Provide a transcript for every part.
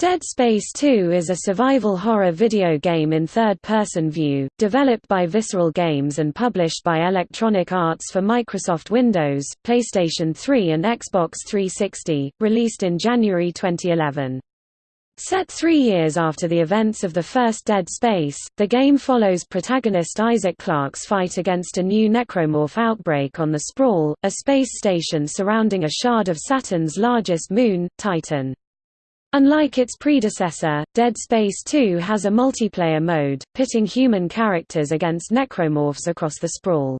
Dead Space 2 is a survival horror video game in third-person view, developed by Visceral Games and published by Electronic Arts for Microsoft Windows, PlayStation 3 and Xbox 360, released in January 2011. Set three years after the events of the first Dead Space, the game follows protagonist Isaac Clarke's fight against a new necromorph outbreak on the Sprawl, a space station surrounding a shard of Saturn's largest moon, Titan. Unlike its predecessor, Dead Space 2 has a multiplayer mode, pitting human characters against necromorphs across the sprawl.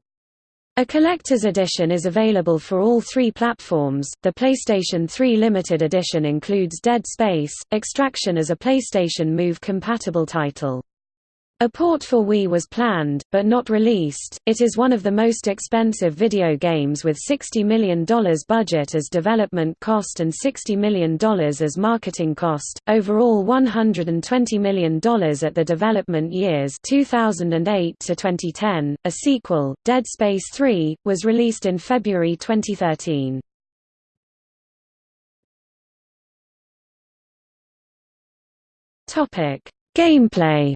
A collector's edition is available for all three platforms. The PlayStation 3 limited edition includes Dead Space, Extraction as a PlayStation Move compatible title. A port for Wii was planned, but not released. It is one of the most expensive video games with $60 million budget as development cost and $60 million as marketing cost, overall $120 million at the development years 2008 to 2010. A sequel, Dead Space 3, was released in February 2013. Topic: Gameplay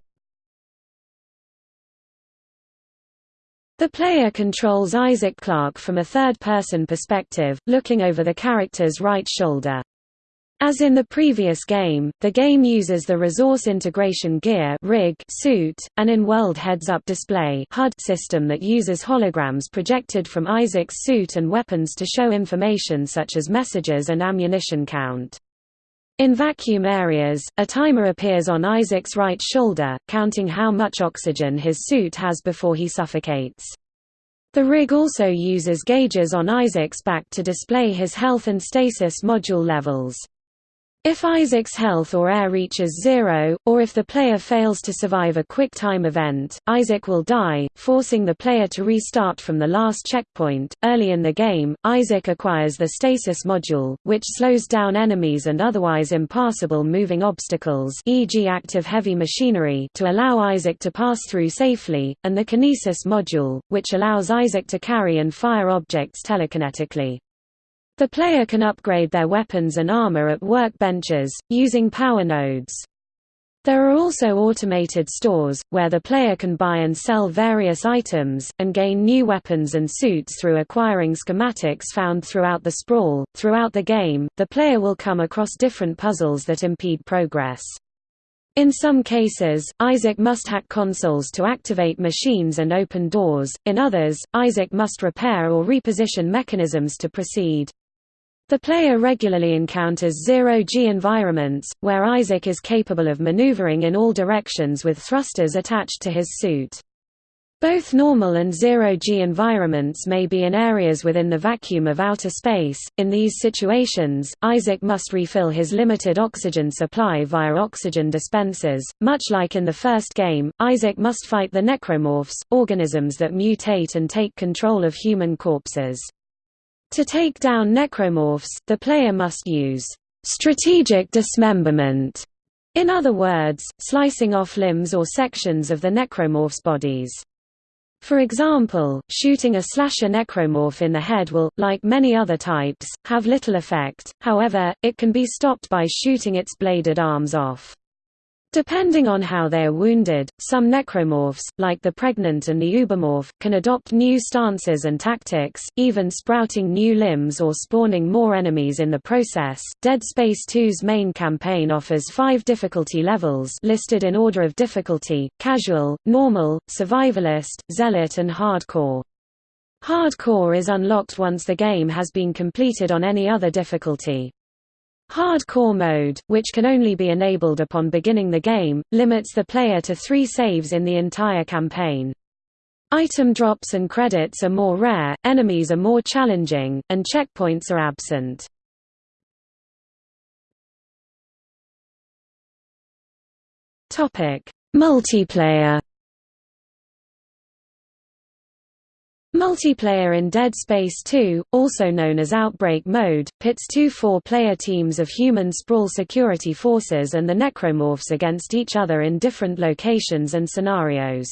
The player controls Isaac Clarke from a third-person perspective, looking over the character's right shoulder. As in the previous game, the game uses the Resource Integration Gear rig suit, an in-world heads-up display HUD system that uses holograms projected from Isaac's suit and weapons to show information such as messages and ammunition count. In vacuum areas, a timer appears on Isaac's right shoulder, counting how much oxygen his suit has before he suffocates. The rig also uses gauges on Isaac's back to display his health and stasis module levels. If Isaac's health or air reaches zero, or if the player fails to survive a quick time event, Isaac will die, forcing the player to restart from the last checkpoint. Early in the game, Isaac acquires the stasis module, which slows down enemies and otherwise impassable moving obstacles e.g. active heavy machinery to allow Isaac to pass through safely, and the kinesis module, which allows Isaac to carry and fire objects telekinetically. The player can upgrade their weapons and armor at workbenches, using power nodes. There are also automated stores, where the player can buy and sell various items, and gain new weapons and suits through acquiring schematics found throughout the sprawl. Throughout the game, the player will come across different puzzles that impede progress. In some cases, Isaac must hack consoles to activate machines and open doors, in others, Isaac must repair or reposition mechanisms to proceed. The player regularly encounters zero-G environments, where Isaac is capable of maneuvering in all directions with thrusters attached to his suit. Both normal and zero-G environments may be in areas within the vacuum of outer space. In these situations, Isaac must refill his limited oxygen supply via oxygen dispensers. Much like in the first game, Isaac must fight the necromorphs, organisms that mutate and take control of human corpses. To take down necromorphs, the player must use strategic dismemberment, in other words, slicing off limbs or sections of the necromorph's bodies. For example, shooting a slasher necromorph in the head will, like many other types, have little effect, however, it can be stopped by shooting its bladed arms off. Depending on how they are wounded, some necromorphs, like the pregnant and the Ubermorph, can adopt new stances and tactics, even sprouting new limbs or spawning more enemies in the process. Dead Space 2's main campaign offers five difficulty levels listed in order of difficulty, casual, normal, survivalist, zealot and hardcore. Hardcore is unlocked once the game has been completed on any other difficulty. Hardcore mode, which can only be enabled upon beginning the game, limits the player to three saves in the entire campaign. Item drops and credits are more rare, enemies are more challenging, and checkpoints are absent. Multiplayer Multiplayer in Dead Space 2, also known as Outbreak Mode, pits two four-player teams of human Sprawl security forces and the Necromorphs against each other in different locations and scenarios.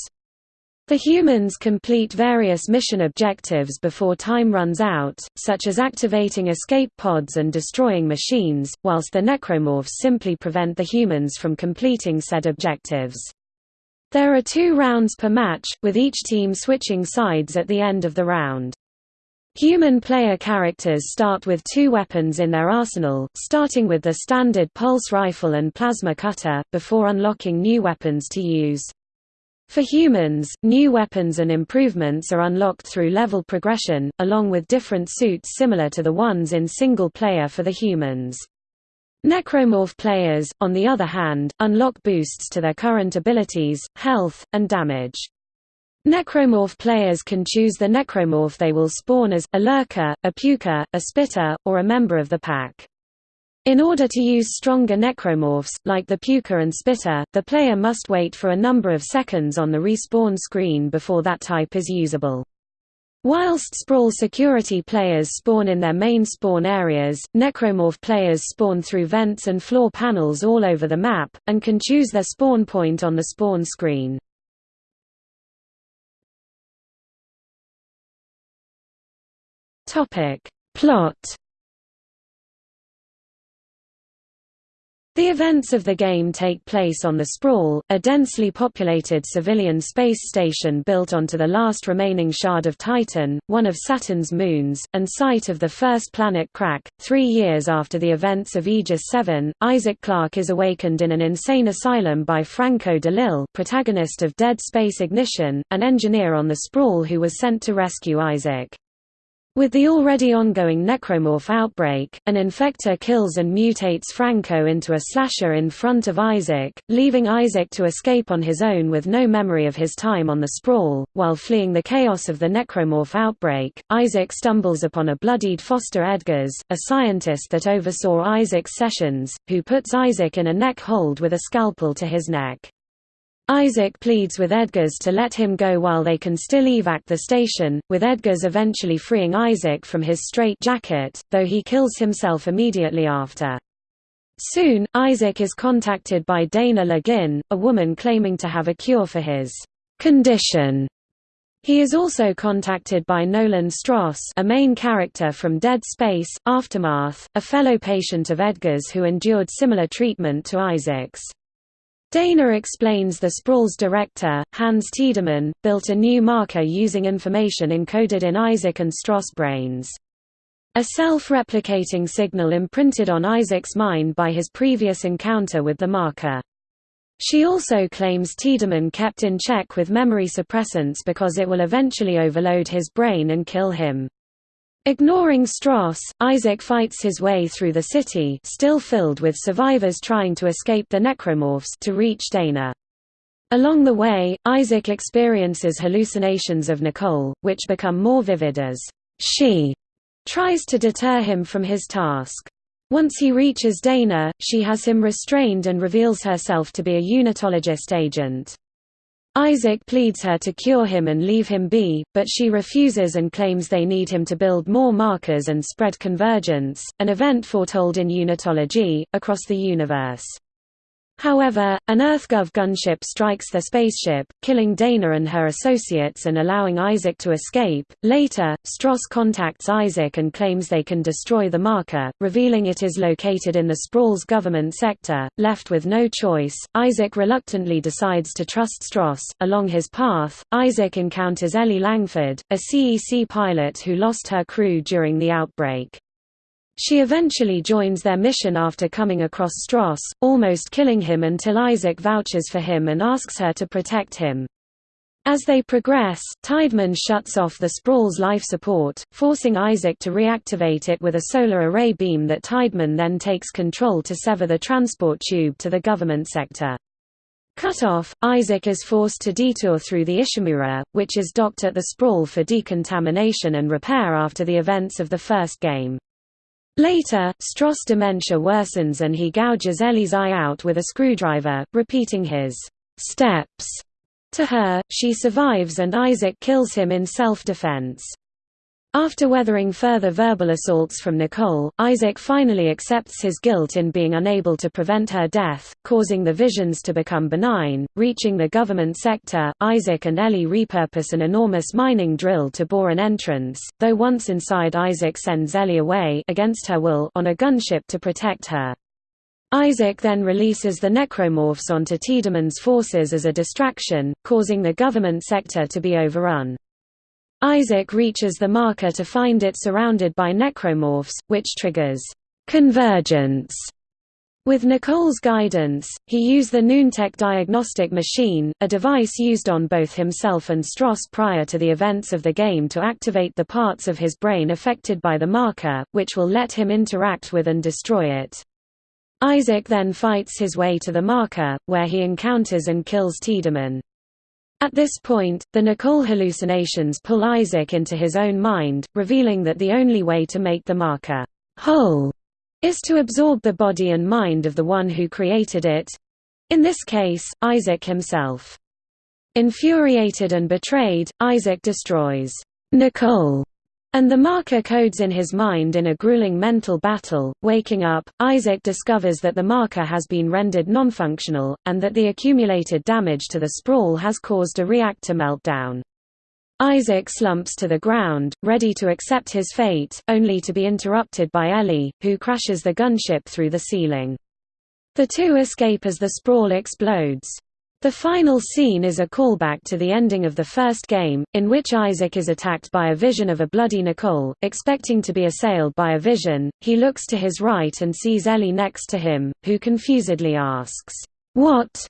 The humans complete various mission objectives before time runs out, such as activating escape pods and destroying machines, whilst the necromorphs simply prevent the humans from completing said objectives. There are two rounds per match, with each team switching sides at the end of the round. Human player characters start with two weapons in their arsenal, starting with the standard pulse rifle and plasma cutter, before unlocking new weapons to use. For humans, new weapons and improvements are unlocked through level progression, along with different suits similar to the ones in single player for the humans. Necromorph players, on the other hand, unlock boosts to their current abilities, health, and damage. Necromorph players can choose the necromorph they will spawn as, a lurker, a puker, a spitter, or a member of the pack. In order to use stronger necromorphs, like the Puker and Spitter, the player must wait for a number of seconds on the respawn screen before that type is usable. Whilst Sprawl security players spawn in their main spawn areas, necromorph players spawn through vents and floor panels all over the map, and can choose their spawn point on the spawn screen. Plot The events of the game take place on the Sprawl, a densely populated civilian space station built onto the last remaining shard of Titan, one of Saturn's moons, and site of the first planet crack. Three years after the events of Aegis 7, Isaac Clarke is awakened in an insane asylum by Franco DeLille, protagonist of Dead Space Ignition, an engineer on the Sprawl who was sent to rescue Isaac. With the already ongoing necromorph outbreak, an infector kills and mutates Franco into a slasher in front of Isaac, leaving Isaac to escape on his own with no memory of his time on the sprawl. While fleeing the chaos of the necromorph outbreak, Isaac stumbles upon a bloodied Foster Edgars, a scientist that oversaw Isaac's sessions, who puts Isaac in a neck hold with a scalpel to his neck. Isaac pleads with Edgars to let him go while they can still evac the station, with Edgars eventually freeing Isaac from his straitjacket, though he kills himself immediately after. Soon, Isaac is contacted by Daina Le Guin, a woman claiming to have a cure for his condition. He is also contacted by Nolan Stross a main character from Dead Space, Aftermath, a fellow patient of Edgar's who endured similar treatment to Isaac's. Daina explains the Sprawl's director, Hans Tiedemann, built a new marker using information encoded in Isaac and Stross brains. A self-replicating signal imprinted on Isaac's mind by his previous encounter with the marker. She also claims Tiedemann kept in check with memory suppressants because it will eventually overload his brain and kill him. Ignoring Stross, Isaac fights his way through the city still filled with survivors trying to escape the necromorphs to reach Daina. Along the way, Isaac experiences hallucinations of Nicole, which become more vivid as she tries to deter him from his task. Once he reaches Daina, she has him restrained and reveals herself to be a unitologist agent. Isaac pleads her to cure him and leave him be, but she refuses and claims they need him to build more markers and spread convergence, an event foretold in unitology, across the universe. However, an EarthGov gunship strikes their spaceship, killing Daina and her associates and allowing Isaac to escape. Later, Stross contacts Isaac and claims they can destroy the marker, revealing it is located in the Sprawl's government sector. Left with no choice, Isaac reluctantly decides to trust Stross. Along his path, Isaac encounters Ellie Langford, a CEC pilot who lost her crew during the outbreak. She eventually joins their mission after coming across Stross, almost killing him until Isaac vouches for him and asks her to protect him. As they progress, Tiedemann shuts off the Sprawl's life support, forcing Isaac to reactivate it with a solar array beam that Tiedemann then takes control to sever the transport tube to the government sector. Cut off, Isaac is forced to detour through the Ishimura, which is docked at the Sprawl for decontamination and repair after the events of the first game. Later, Stross' dementia worsens and he gouges Ellie's eye out with a screwdriver, repeating his steps to her. She survives and Isaac kills him in self-defense. After weathering further verbal assaults from Nicole, Isaac finally accepts his guilt in being unable to prevent her death, causing the visions to become benign. Reaching the government sector, Isaac and Ellie repurpose an enormous mining drill to bore an entrance, though once inside Isaac sends Ellie away against her will on a gunship to protect her. Isaac then releases the necromorphs onto Tiedemann's forces as a distraction, causing the government sector to be overrun. Isaac reaches the marker to find it surrounded by necromorphs, which triggers convergence. With Nicole's guidance, he used the Noontech diagnostic machine, a device used on both himself and Stross prior to the events of the game to activate the parts of his brain affected by the marker, which will let him interact with and destroy it. Isaac then fights his way to the marker, where he encounters and kills Tiedemann. At this point, the Nicole hallucinations pull Isaac into his own mind, revealing that the only way to make the marker whole is to absorb the body and mind of the one who created it—in this case, Isaac himself. Infuriated and betrayed, Isaac destroys Nicole and the marker codes in his mind in a grueling mental battle. Waking up, Isaac discovers that the marker has been rendered nonfunctional, and that the accumulated damage to the sprawl has caused a reactor meltdown. Isaac slumps to the ground, ready to accept his fate, only to be interrupted by Ellie, who crashes the gunship through the ceiling. The two escape as the sprawl explodes. The final scene is a callback to the ending of the first game, in which Isaac is attacked by a vision of a bloody Nicole. Expecting to be assailed by a vision, he looks to his right and sees Ellie next to him, who confusedly asks, What?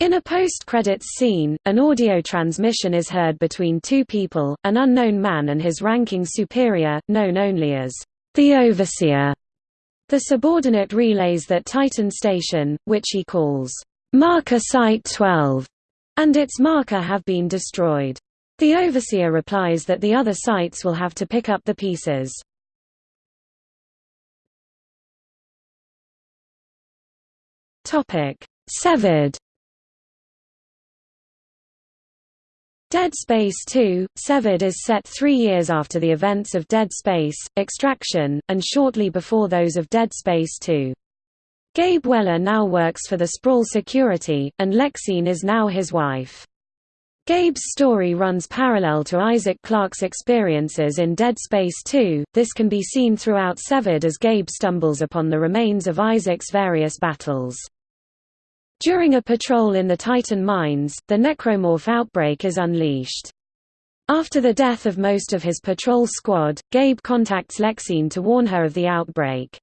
In a post-credits scene, an audio transmission is heard between two people, an unknown man and his ranking superior, known only as the Overseer. The subordinate relays that Titan Station, which he calls Marker Site 12 and its marker have been destroyed. The overseer replies that the other sites will have to pick up the pieces. Topic: Severed. Dead Space 2, Severed is set three years after the events of Dead Space, Extraction, and shortly before those of Dead Space 2. Gabe Weller now works for the Sprawl Security, and Lexine is now his wife. Gabe's story runs parallel to Isaac Clarke's experiences in Dead Space 2. This can be seen throughout Severed as Gabe stumbles upon the remains of Isaac's various battles. During a patrol in the Titan mines, the necromorph outbreak is unleashed. After the death of most of his patrol squad, Gabe contacts Lexine to warn her of the outbreak.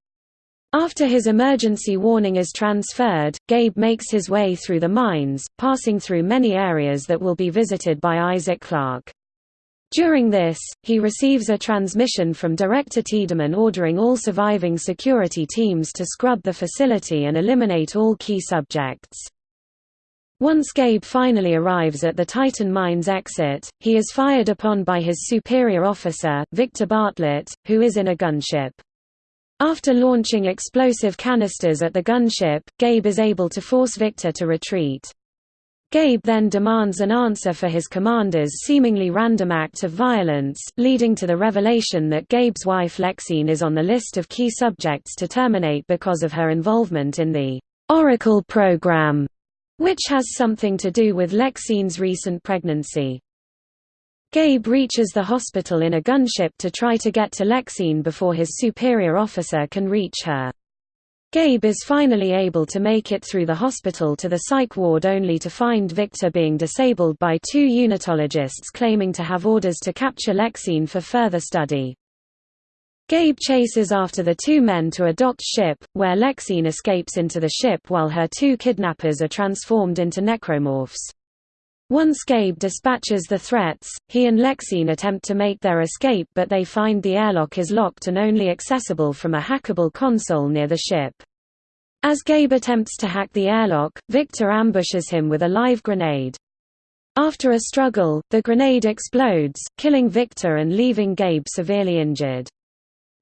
After his emergency warning is transferred, Gabe makes his way through the mines, passing through many areas that will be visited by Isaac Clarke. During this, he receives a transmission from Director Tiedemann ordering all surviving security teams to scrub the facility and eliminate all key subjects. Once Gabe finally arrives at the Titan Mines exit, he is fired upon by his superior officer, Victor Bartlett, who is in a gunship. After launching explosive canisters at the gunship, Gabe is able to force Victor to retreat. Gabe then demands an answer for his commander's seemingly random act of violence, leading to the revelation that Gabe's wife Lexine is on the list of key subjects to terminate because of her involvement in the Oracle program, which has something to do with Lexine's recent pregnancy. Gabe reaches the hospital in a gunship to try to get to Lexine before his superior officer can reach her. Gabe is finally able to make it through the hospital to the psych ward only to find Victor being disabled by two unitologists claiming to have orders to capture Lexine for further study. Gabe chases after the two men to a docked ship, where Lexine escapes into the ship while her two kidnappers are transformed into necromorphs. Once Gabe dispatches the threats, he and Lexine attempt to make their escape but they find the airlock is locked and only accessible from a hackable console near the ship. As Gabe attempts to hack the airlock, Victor ambushes him with a live grenade. After a struggle, the grenade explodes, killing Victor and leaving Gabe severely injured.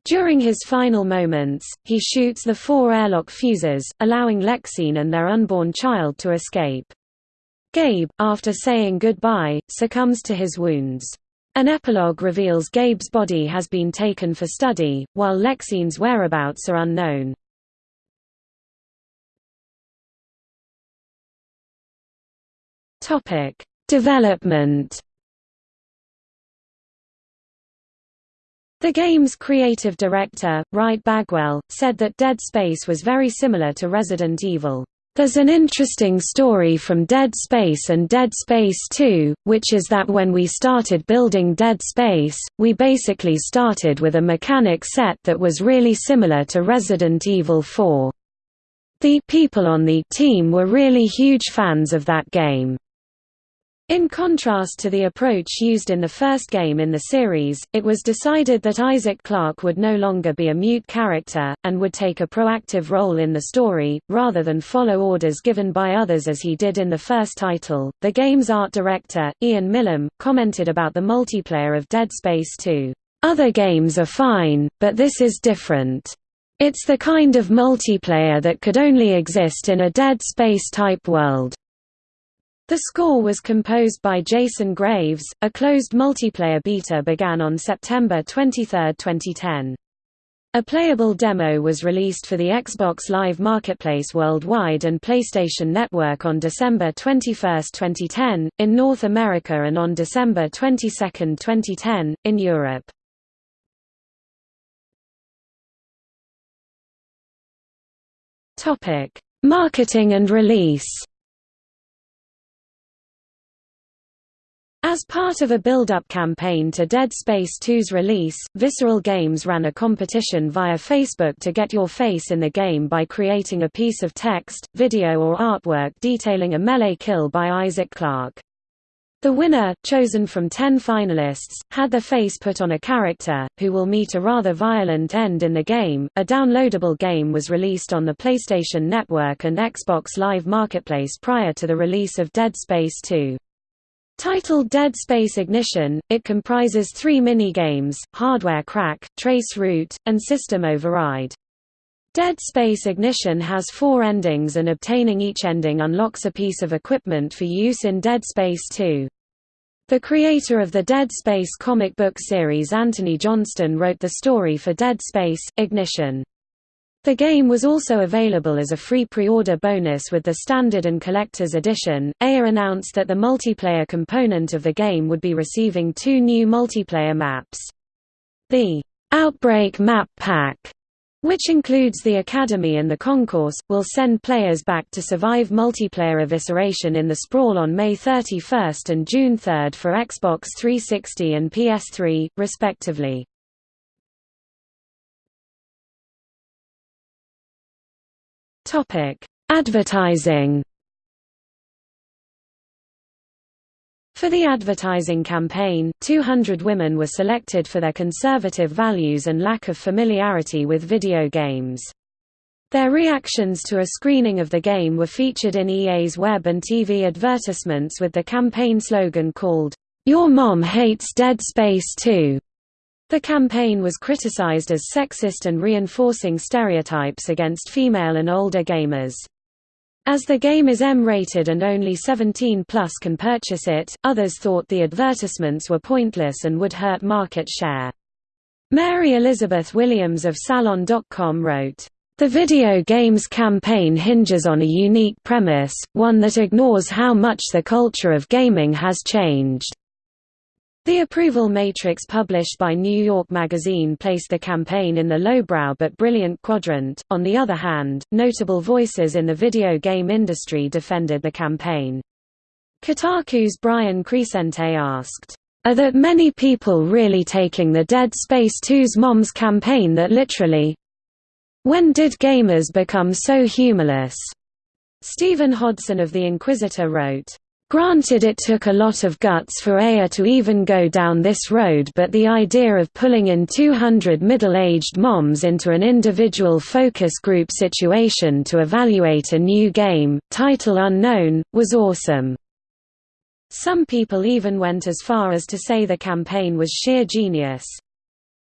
During his final moments, he shoots the four airlock fuses, allowing Lexine and their unborn child to escape. Gabe, after saying goodbye, succumbs to his wounds. An epilogue reveals Gabe's body has been taken for study, while Lexine's whereabouts are unknown. Development The game's creative director, Wright Bagwell, said that Dead Space was very similar to Resident Evil. There's an interesting story from Dead Space and Dead Space 2, which is that when we started building Dead Space, we basically started with a mechanic set that was really similar to Resident Evil 4. The people on the team were really huge fans of that game. In contrast to the approach used in the first game in the series, it was decided that Isaac Clarke would no longer be a mute character, and would take a proactive role in the story, rather than follow orders given by others as he did in the first title. The game's art director, Ian Milham, commented about the multiplayer of Dead Space 2. Other games are fine, but this is different. It's the kind of multiplayer that could only exist in a Dead Space type world. The score was composed by Jason Graves. A closed multiplayer beta began on September 23, 2010. A playable demo was released for the Xbox Live Marketplace worldwide and PlayStation Network on December 21, 2010, in North America and on December 22, 2010, in Europe. Marketing and release As part of a build-up campaign to Dead Space 2's release, Visceral Games ran a competition via Facebook to get your face in the game by creating a piece of text, video or artwork detailing a melee kill by Isaac Clarke. The winner, chosen from 10 finalists, had their face put on a character, who will meet a rather violent end in the game. A downloadable game was released on the PlayStation Network and Xbox Live Marketplace prior to the release of Dead Space 2. Titled Dead Space Ignition, it comprises three mini-games, Hardware Crack, Trace Route, and System Override. Dead Space Ignition has four endings and obtaining each ending unlocks a piece of equipment for use in Dead Space 2. The creator of the Dead Space comic book series Anthony Johnston wrote the story for Dead Space, Ignition. The game was also available as a free pre-order bonus with the Standard and Collector's Edition. EA announced that the multiplayer component of the game would be receiving two new multiplayer maps. The Outbreak Map Pack, which includes the Academy and the Concourse, will send players back to survive multiplayer evisceration in the Sprawl on May 31 and June 3 for Xbox 360 and PS3, respectively. Topic: Advertising. For the advertising campaign, 200 women were selected for their conservative values and lack of familiarity with video games. Their reactions to a screening of the game were featured in EA's web and TV advertisements with the campaign slogan called, Your Mom Hates Dead Space 2. The campaign was criticized as sexist and reinforcing stereotypes against female and older gamers. As the game is M-rated and only 17 plus can purchase it, others thought the advertisements were pointless and would hurt market share. Mary Elizabeth Williams of Salon.com wrote, the video games campaign hinges on a unique premise, one that ignores how much the culture of gaming has changed. The approval matrix published by New York Magazine placed the campaign in the lowbrow but brilliant quadrant. On the other hand, notable voices in the video game industry defended the campaign. Kotaku's Brian Crecente asked, Are that many people really taking the Dead Space 2's Moms campaign that literally? When did gamers become so humorless? Stephen Hodson of The Inquisitr wrote, Granted it took a lot of guts for EA to even go down this road but the idea of pulling in 200 middle-aged moms into an individual focus group situation to evaluate a new game, title unknown, was awesome. Some people even went as far as to say the campaign was sheer genius.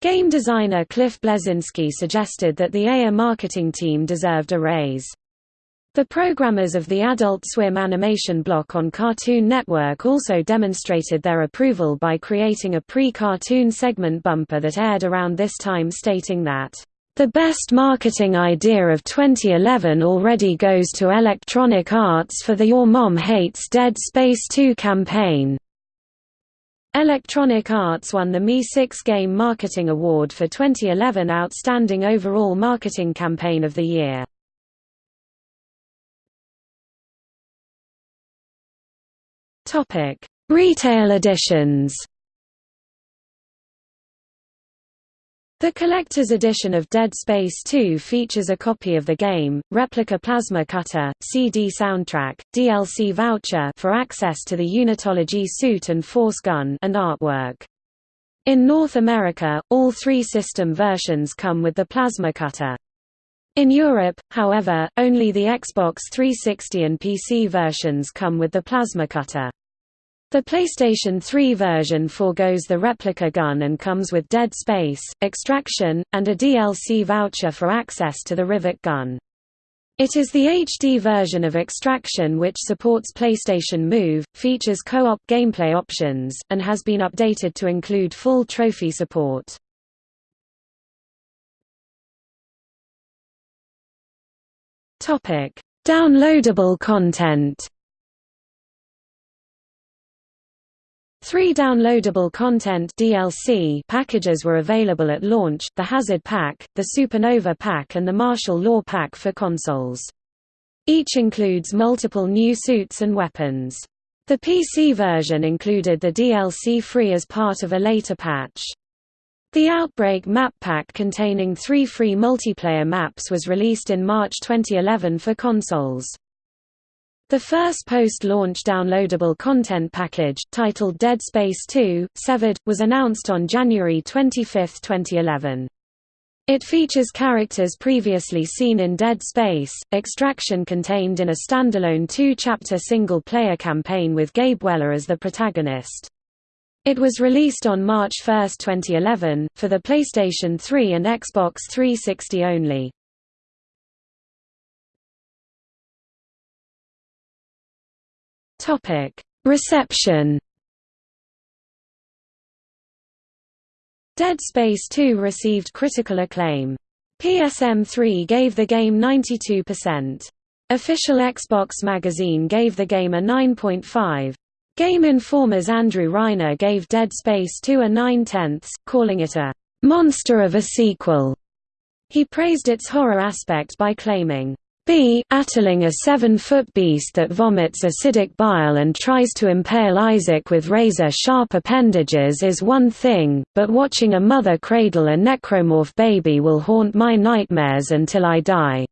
Game designer Cliff Bleszinski suggested that the EA marketing team deserved a raise. The programmers of the Adult Swim animation block on Cartoon Network also demonstrated their approval by creating a pre-cartoon segment bumper that aired around this time stating that, "...the best marketing idea of 2011 already goes to Electronic Arts for the Your Mom Hates Dead Space 2 campaign." Electronic Arts won the MI6 Game Marketing Award for 2011 Outstanding Overall Marketing Campaign of the Year. Topic: Retail editions. The collector's edition of Dead Space 2 features a copy of the game, replica plasma cutter, CD soundtrack, DLC voucher for access to the Unitology suit and force gun and artwork. In North America, all three system versions come with the plasma cutter. In Europe, however, only the Xbox 360 and PC versions come with the plasma cutter. The PlayStation 3 version forgoes the replica gun and comes with Dead Space, Extraction, and a DLC voucher for access to the Rivet gun. It is the HD version of Extraction which supports PlayStation Move, features co-op gameplay options, and has been updated to include full trophy support. Downloadable content Three downloadable content DLC packages were available at launch, the Hazard Pack, the Supernova Pack and the Martial Law Pack for consoles. Each includes multiple new suits and weapons. The PC version included the DLC free as part of a later patch. The Outbreak map pack containing three free multiplayer maps was released in March 2011 for consoles. The first post-launch downloadable content package, titled Dead Space 2, Severed, was announced on January 25, 2011. It features characters previously seen in Dead Space, Extraction contained in a standalone two-chapter single-player campaign with Gabe Weller as the protagonist. It was released on March 1, 2011, for the PlayStation 3 and Xbox 360 only. Reception Dead Space 2 received critical acclaim. PSM3 gave the game 92%. Official Xbox magazine gave the game a 9.5. Game Informer's Andrew Reiner gave Dead Space 2 a 9 tenths, calling it a monster of a sequel. He praised its horror aspect by claiming, B. Attling a seven-foot beast that vomits acidic bile and tries to impale Isaac with razor-sharp appendages is one thing, but watching a mother cradle a necromorph baby will haunt my nightmares until I die."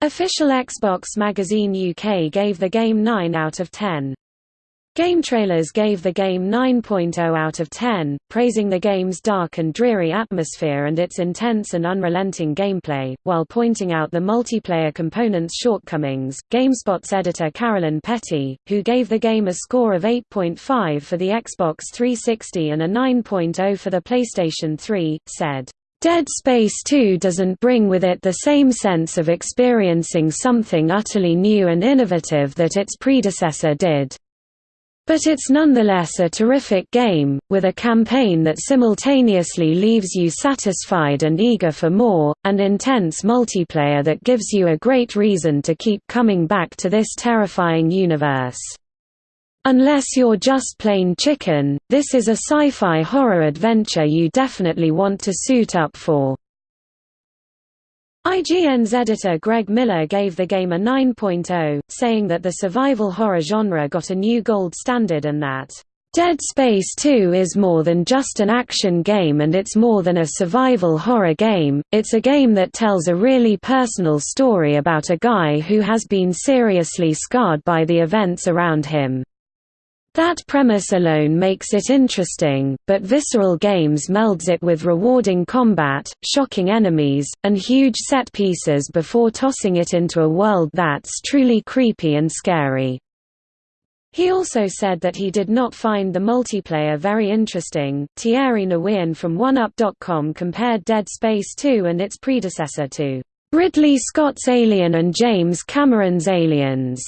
Official Xbox Magazine UK gave the game 9 out of 10. GameTrailers gave the game 9.0 out of 10, praising the game's dark and dreary atmosphere and its intense and unrelenting gameplay, while pointing out the multiplayer component's shortcomings. GameSpot's editor Carolyn Petit, who gave the game a score of 8.5 for the Xbox 360 and a 9.0 for the PlayStation 3, said, Dead Space 2 doesn't bring with it the same sense of experiencing something utterly new and innovative that its predecessor did. But it's nonetheless a terrific game, with a campaign that simultaneously leaves you satisfied and eager for more, and intense multiplayer that gives you a great reason to keep coming back to this terrifying universe. Unless you're just plain chicken, this is a sci-fi horror adventure you definitely want to suit up for. IGN's editor Greg Miller gave the game a 9.0, saying that the survival horror genre got a new gold standard and that, "...Dead Space 2 is more than just an action game and it's more than a survival horror game, it's a game that tells a really personal story about a guy who has been seriously scarred by the events around him." That premise alone makes it interesting, but Visceral Games melds it with rewarding combat, shocking enemies, and huge set pieces before tossing it into a world that's truly creepy and scary. He also said that he did not find the multiplayer very interesting. Thierry Nguyen from 1UP.com compared Dead Space 2 and its predecessor to Ridley Scott's Alien and James Cameron's Aliens.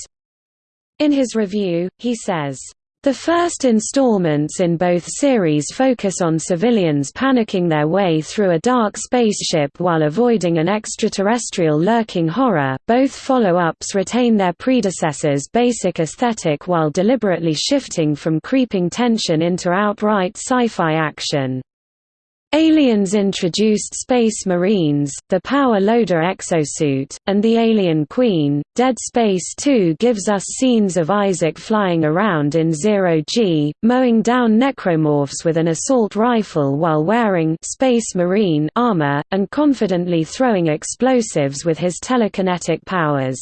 In his review, he says, the first installments in both series focus on civilians panicking their way through a dark spaceship while avoiding an extraterrestrial lurking horror. Both follow-ups retain their predecessors' basic aesthetic while deliberately shifting from creeping tension into outright sci-fi action. Aliens introduced Space Marines, the Power Loader exosuit, and the Alien Queen. Dead Space 2 gives us scenes of Isaac flying around in Zero G, mowing down necromorphs with an assault rifle while wearing Space Marine armor, and confidently throwing explosives with his telekinetic powers.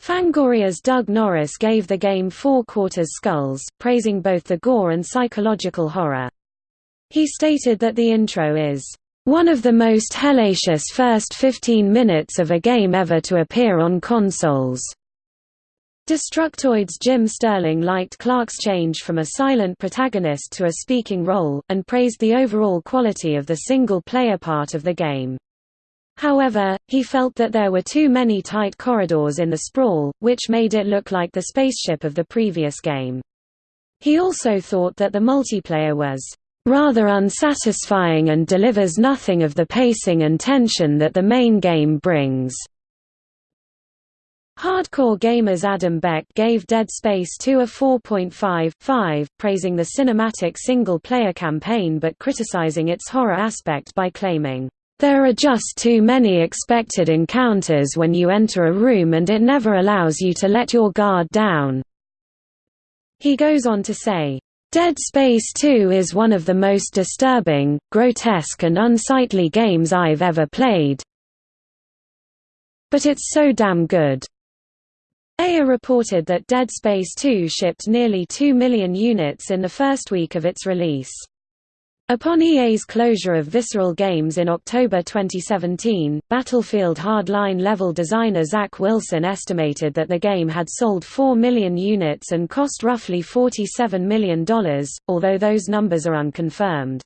Fangoria's Doug Norris gave the game four quarters skulls, praising both the gore and psychological horror. He stated that the intro is one of the most hellacious first 15 minutes of a game ever to appear on consoles. Destructoid's Jim Sterling liked Clarke's change from a silent protagonist to a speaking role, and praised the overall quality of the single-player part of the game. However, he felt that there were too many tight corridors in the sprawl, which made it look like the spaceship of the previous game. He also thought that the multiplayer was rather unsatisfying and delivers nothing of the pacing and tension that the main game brings. Hardcore gamers Adam Beck gave Dead Space 2 a 4.5/5, praising the cinematic single-player campaign but criticizing its horror aspect by claiming, "...there are just too many expected encounters when you enter a room and it never allows you to let your guard down." He goes on to say, Dead Space 2 is one of the most disturbing, grotesque and unsightly games I've ever played. But it's so damn good. EA reported that Dead Space 2 shipped nearly 2 million units in the first week of its release. Upon EA's closure of Visceral Games in October 2017, Battlefield Hardline level designer Zach Wilson estimated that the game had sold 4 million units and cost roughly $47 million, although those numbers are unconfirmed.